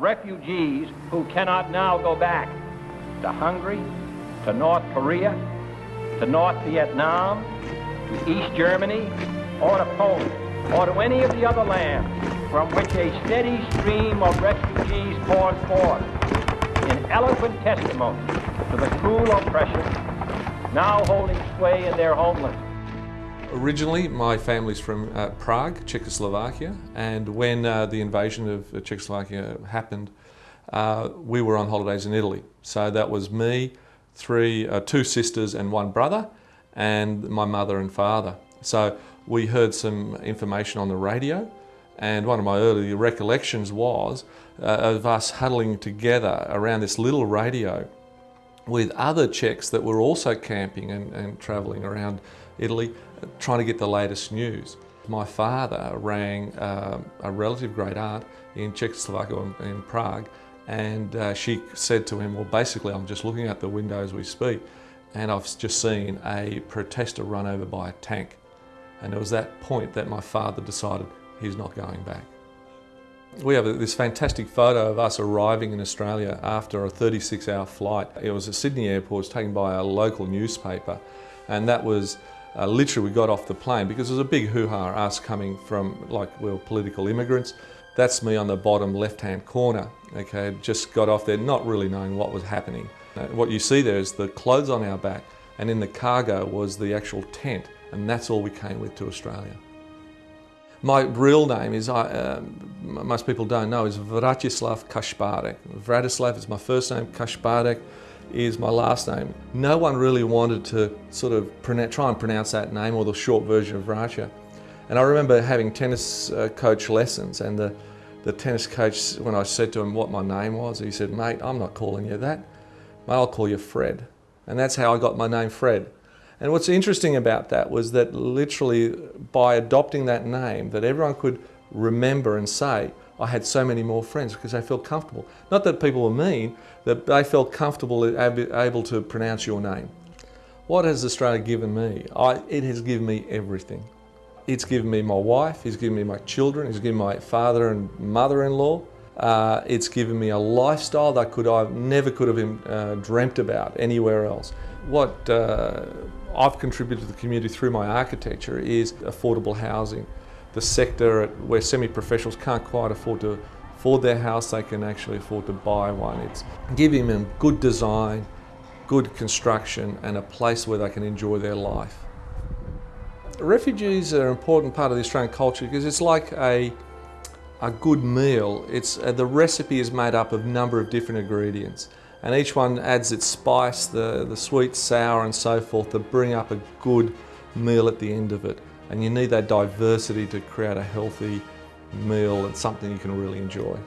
Refugees who cannot now go back to Hungary, to North Korea, to North Vietnam, to East Germany, or to Poland, or to any of the other lands from which a steady stream of refugees pours forth in eloquent testimony to the cruel oppression now holding sway in their homeland. Originally, my family's from uh, Prague, Czechoslovakia, and when uh, the invasion of uh, Czechoslovakia happened, uh, we were on holidays in Italy. So that was me, three, uh, two sisters and one brother, and my mother and father. So we heard some information on the radio, and one of my early recollections was uh, of us huddling together around this little radio with other Czechs that were also camping and, and travelling around Italy trying to get the latest news. My father rang uh, a relative great aunt in Czechoslovakia in Prague and uh, she said to him, well basically I'm just looking out the window as we speak and I've just seen a protester run over by a tank. And it was that point that my father decided he's not going back. We have this fantastic photo of us arriving in Australia after a 36 hour flight. It was at Sydney Airport, it was taken by a local newspaper and that was uh, literally we got off the plane because there was a big hoo-ha us coming from like we were political immigrants. That's me on the bottom left-hand corner, okay, just got off there not really knowing what was happening. Uh, what you see there is the clothes on our back and in the cargo was the actual tent and that's all we came with to Australia. My real name is, uh, most people don't know, is Vratislav Kašpárek. Vratislav is my first name, Kašpárek is my last name. No one really wanted to sort of try and pronounce that name or the short version of Raja. And I remember having tennis uh, coach lessons and the, the tennis coach, when I said to him what my name was, he said, mate, I'm not calling you that. Mate, I'll call you Fred. And that's how I got my name Fred. And what's interesting about that was that literally by adopting that name that everyone could remember and say, I had so many more friends because they felt comfortable. Not that people were mean, that they felt comfortable able to pronounce your name. What has Australia given me? I, it has given me everything. It's given me my wife, it's given me my children, it's given my father and mother-in-law. Uh, it's given me a lifestyle that could I never could have uh, dreamt about anywhere else. What uh, I've contributed to the community through my architecture is affordable housing the sector where semi-professionals can't quite afford to afford their house, they can actually afford to buy one. It's giving them good design, good construction and a place where they can enjoy their life. Refugees are an important part of the Australian culture because it's like a, a good meal. It's, uh, the recipe is made up of a number of different ingredients and each one adds its spice, the, the sweet, sour and so forth to bring up a good meal at the end of it and you need that diversity to create a healthy meal and something you can really enjoy.